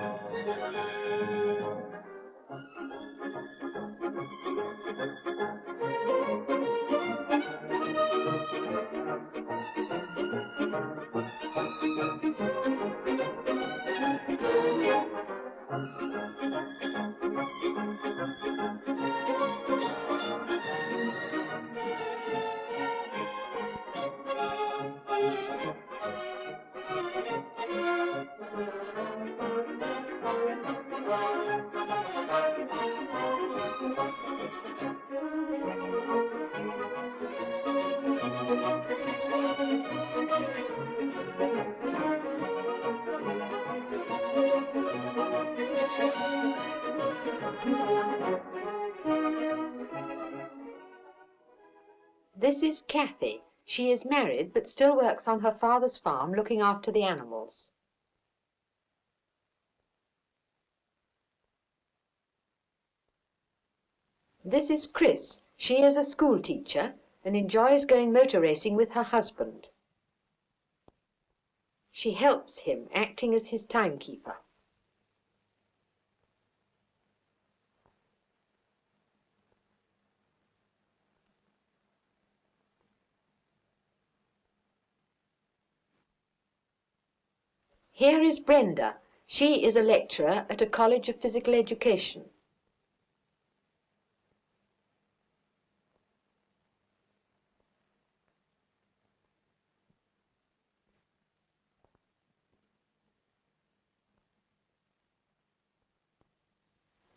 This is Kathy. She is married but still works on her father's farm looking after the animals. This is Chris. She is a school teacher and enjoys going motor racing with her husband. She helps him, acting as his timekeeper. Here is Brenda. She is a lecturer at a college of physical education.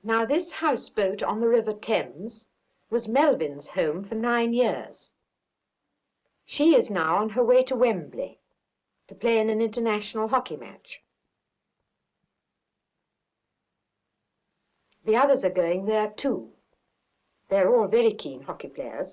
Now this houseboat on the River Thames was Melvin's home for nine years. She is now on her way to Wembley to play in an international hockey match. The others are going there too. They're all very keen hockey players.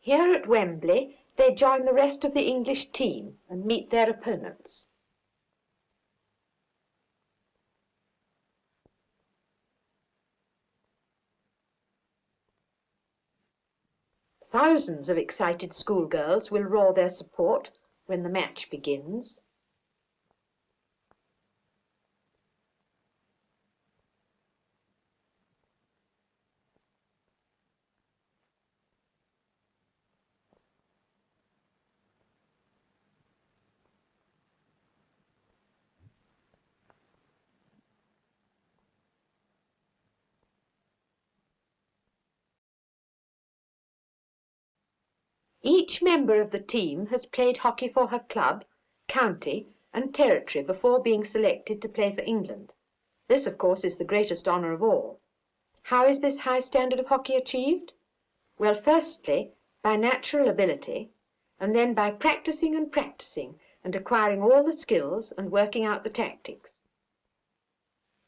Here at Wembley, they join the rest of the English team and meet their opponents. Thousands of excited schoolgirls will roar their support when the match begins. Each member of the team has played hockey for her club, county and territory before being selected to play for England. This, of course, is the greatest honour of all. How is this high standard of hockey achieved? Well, firstly, by natural ability, and then by practicing and practicing and acquiring all the skills and working out the tactics.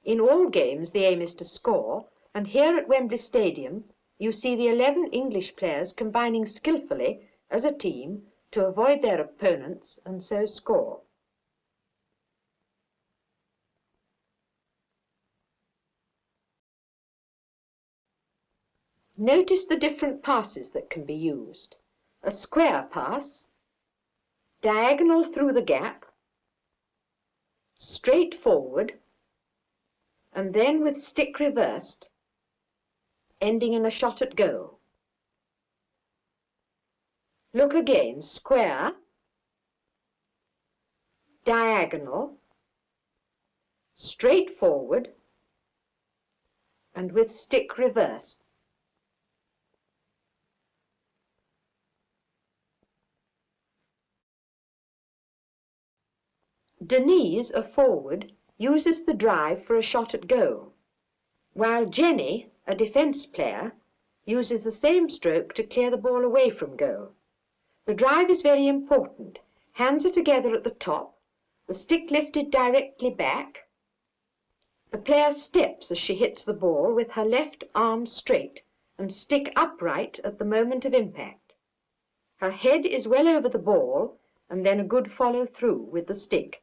In all games the aim is to score, and here at Wembley Stadium you see the 11 English players combining skillfully as a team to avoid their opponents and so score. Notice the different passes that can be used. A square pass, diagonal through the gap, straight forward, and then with stick reversed, ending in a shot at goal. Look again, square, diagonal, straight forward, and with stick reversed. Denise, a forward, uses the drive for a shot at goal, while Jenny, a defence player uses the same stroke to clear the ball away from goal. The drive is very important. Hands are together at the top, the stick lifted directly back. The player steps as she hits the ball with her left arm straight and stick upright at the moment of impact. Her head is well over the ball and then a good follow through with the stick.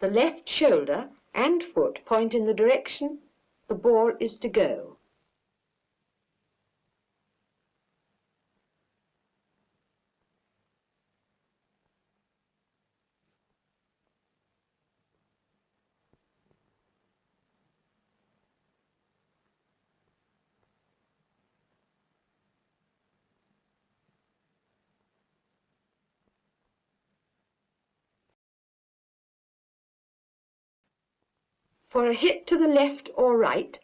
The left shoulder and foot point in the direction the ball is to go. For a hit to the left or right,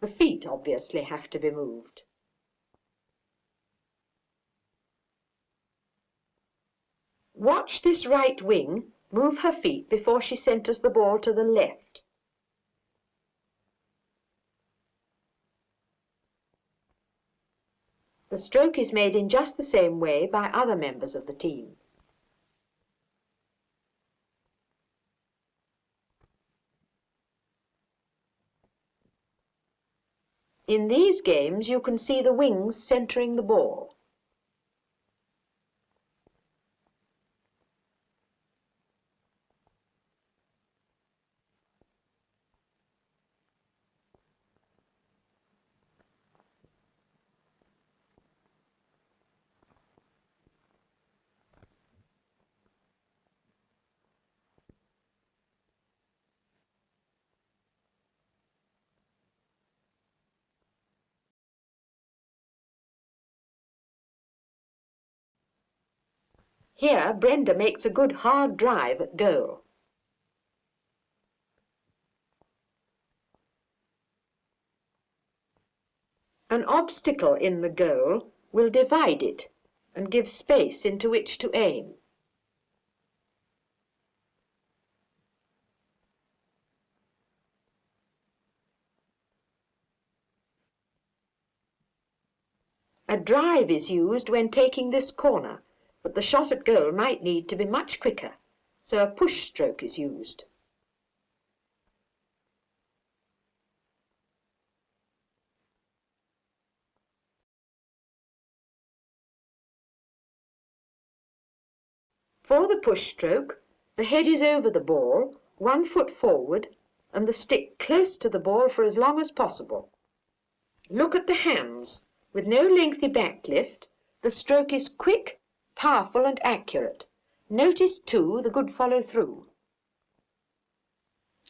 the feet obviously have to be moved. Watch this right wing move her feet before she centres the ball to the left. The stroke is made in just the same way by other members of the team. In these games you can see the wings centering the ball. Here Brenda makes a good hard drive at goal. An obstacle in the goal will divide it and give space into which to aim. A drive is used when taking this corner but the shot at goal might need to be much quicker, so a push stroke is used. For the push stroke, the head is over the ball, one foot forward, and the stick close to the ball for as long as possible. Look at the hands. With no lengthy back lift, the stroke is quick powerful and accurate. Notice, too, the good follow-through.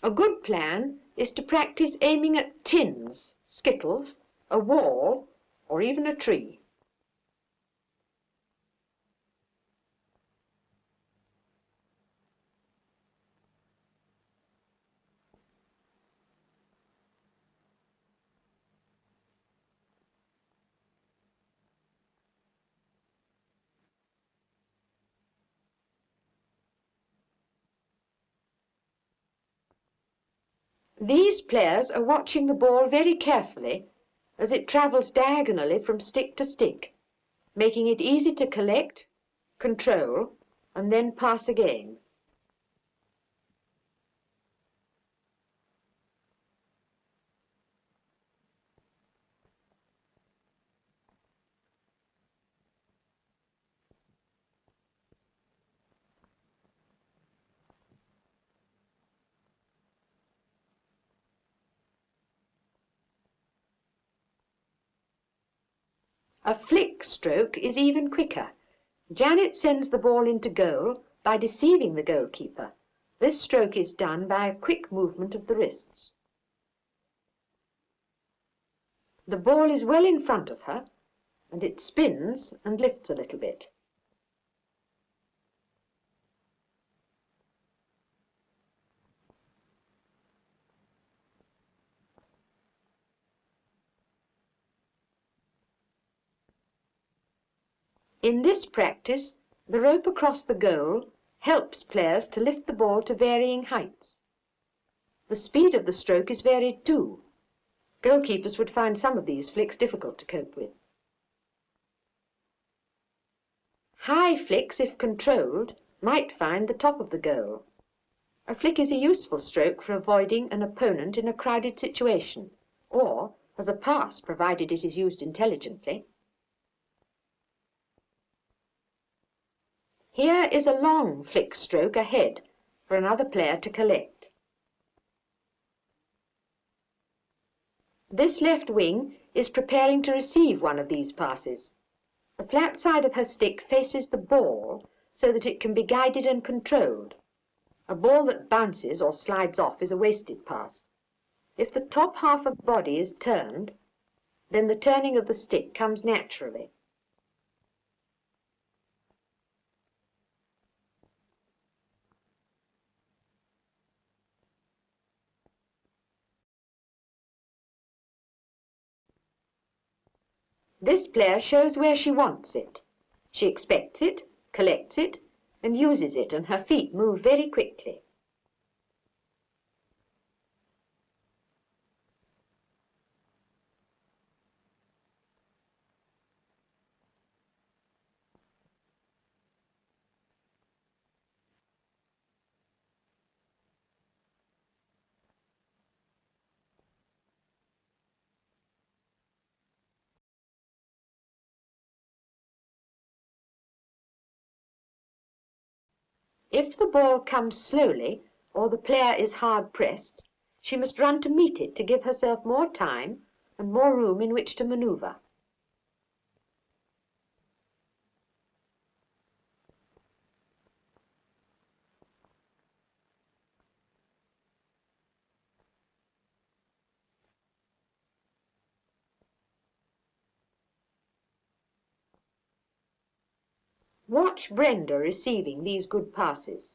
A good plan is to practice aiming at tins, skittles, a wall, or even a tree. These players are watching the ball very carefully as it travels diagonally from stick to stick, making it easy to collect, control, and then pass again. A flick stroke is even quicker. Janet sends the ball into goal by deceiving the goalkeeper. This stroke is done by a quick movement of the wrists. The ball is well in front of her and it spins and lifts a little bit. In this practice, the rope across the goal helps players to lift the ball to varying heights. The speed of the stroke is varied too. Goalkeepers would find some of these flicks difficult to cope with. High flicks, if controlled, might find the top of the goal. A flick is a useful stroke for avoiding an opponent in a crowded situation, or as a pass provided it is used intelligently. Here is a long flick stroke ahead for another player to collect. This left wing is preparing to receive one of these passes. The flat side of her stick faces the ball so that it can be guided and controlled. A ball that bounces or slides off is a wasted pass. If the top half of body is turned, then the turning of the stick comes naturally. This player shows where she wants it. She expects it, collects it, and uses it, and her feet move very quickly. If the ball comes slowly or the player is hard pressed, she must run to meet it to give herself more time and more room in which to manoeuvre. Watch Brenda receiving these good passes.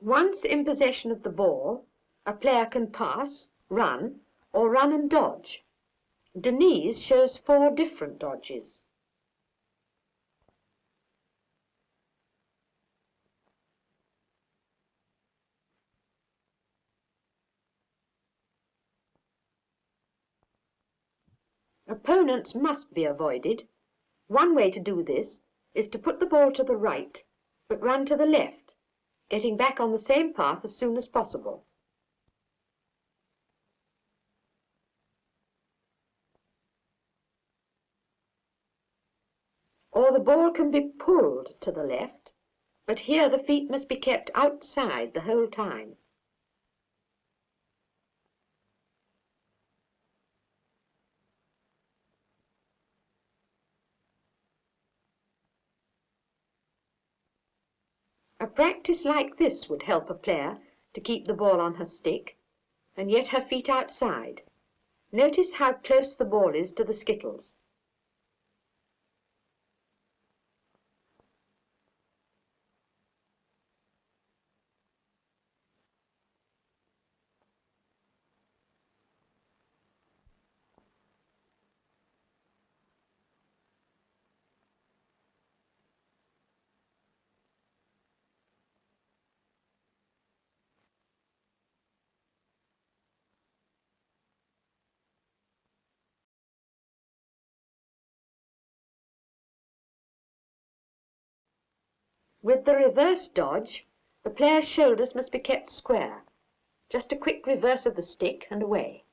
Once in possession of the ball, a player can pass, run, or run and dodge. Denise shows four different dodges. Opponents must be avoided. One way to do this is to put the ball to the right, but run to the left, getting back on the same path as soon as possible. or the ball can be pulled to the left, but here the feet must be kept outside the whole time. A practice like this would help a player to keep the ball on her stick, and yet her feet outside. Notice how close the ball is to the skittles. With the reverse dodge, the player's shoulders must be kept square. Just a quick reverse of the stick and away.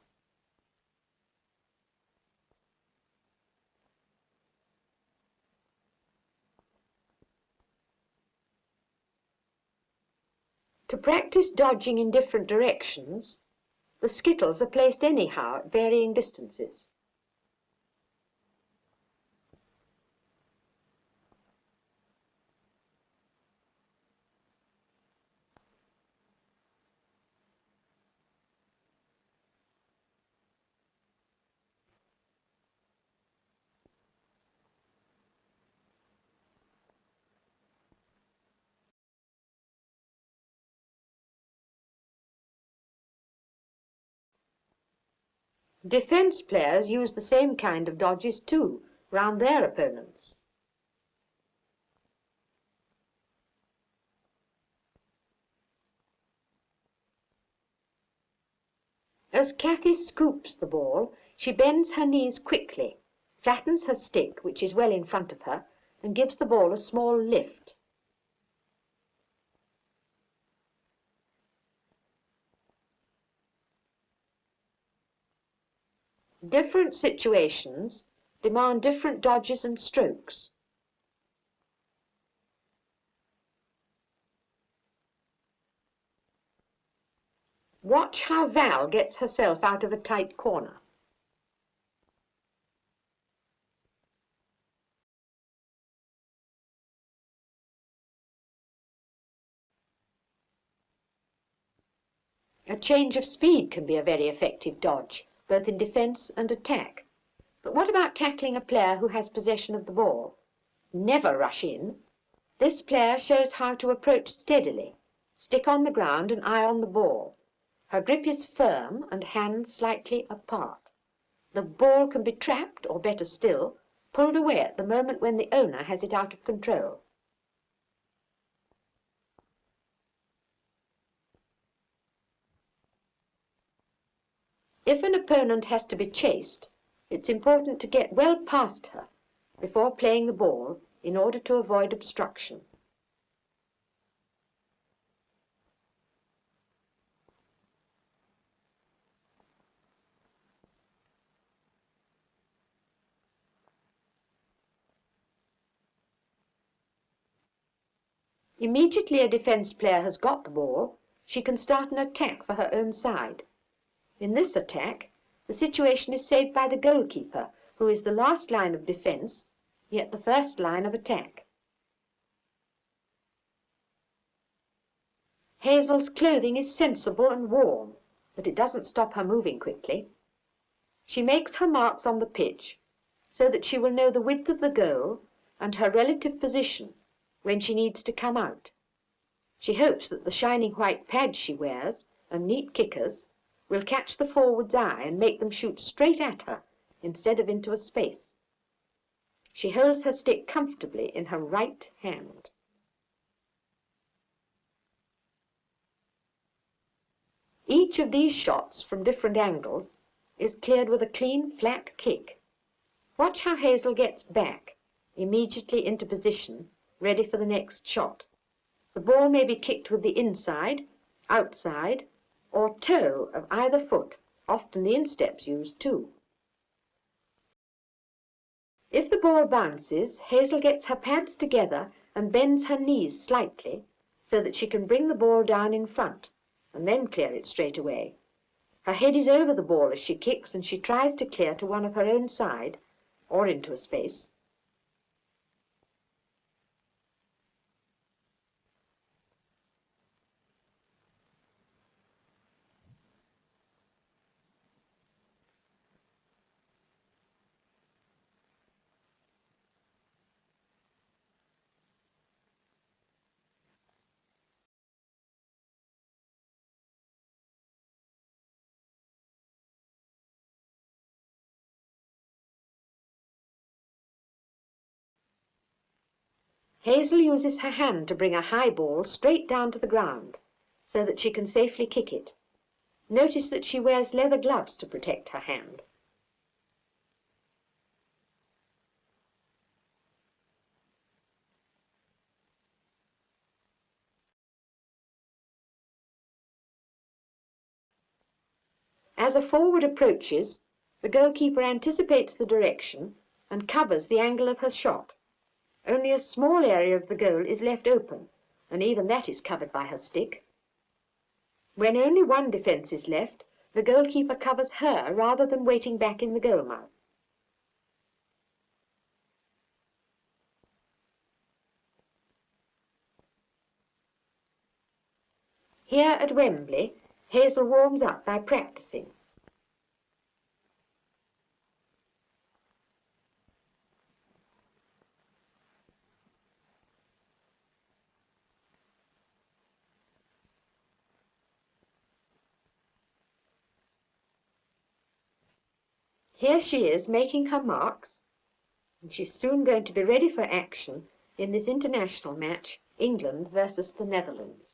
To practice dodging in different directions, the skittles are placed anyhow at varying distances. Defence players use the same kind of dodges too, round their opponents. As Cathy scoops the ball, she bends her knees quickly, flattens her stick, which is well in front of her, and gives the ball a small lift. Different situations demand different dodges and strokes. Watch how Val gets herself out of a tight corner. A change of speed can be a very effective dodge, both in defence and attack. But what about tackling a player who has possession of the ball? Never rush in. This player shows how to approach steadily, stick on the ground and eye on the ball. Her grip is firm and hands slightly apart. The ball can be trapped, or better still, pulled away at the moment when the owner has it out of control. If an opponent has to be chased, it's important to get well past her before playing the ball in order to avoid obstruction. Immediately a defence player has got the ball, she can start an attack for her own side. In this attack, the situation is saved by the goalkeeper, who is the last line of defence, yet the first line of attack. Hazel's clothing is sensible and warm, but it doesn't stop her moving quickly. She makes her marks on the pitch so that she will know the width of the goal and her relative position when she needs to come out. She hopes that the shining white pads she wears and neat kickers will catch the forward's eye and make them shoot straight at her instead of into a space. She holds her stick comfortably in her right hand. Each of these shots from different angles is cleared with a clean, flat kick. Watch how Hazel gets back, immediately into position, ready for the next shot. The ball may be kicked with the inside, outside, or toe of either foot, often the instep's used too. If the ball bounces, Hazel gets her pads together and bends her knees slightly so that she can bring the ball down in front and then clear it straight away. Her head is over the ball as she kicks and she tries to clear to one of her own side or into a space. Hazel uses her hand to bring a high ball straight down to the ground so that she can safely kick it. Notice that she wears leather gloves to protect her hand. As a forward approaches, the goalkeeper anticipates the direction and covers the angle of her shot. Only a small area of the goal is left open, and even that is covered by her stick. When only one defence is left, the goalkeeper covers her rather than waiting back in the goal mouth. Here at Wembley, Hazel warms up by practicing. Here she is making her marks, and she's soon going to be ready for action in this international match, England versus the Netherlands.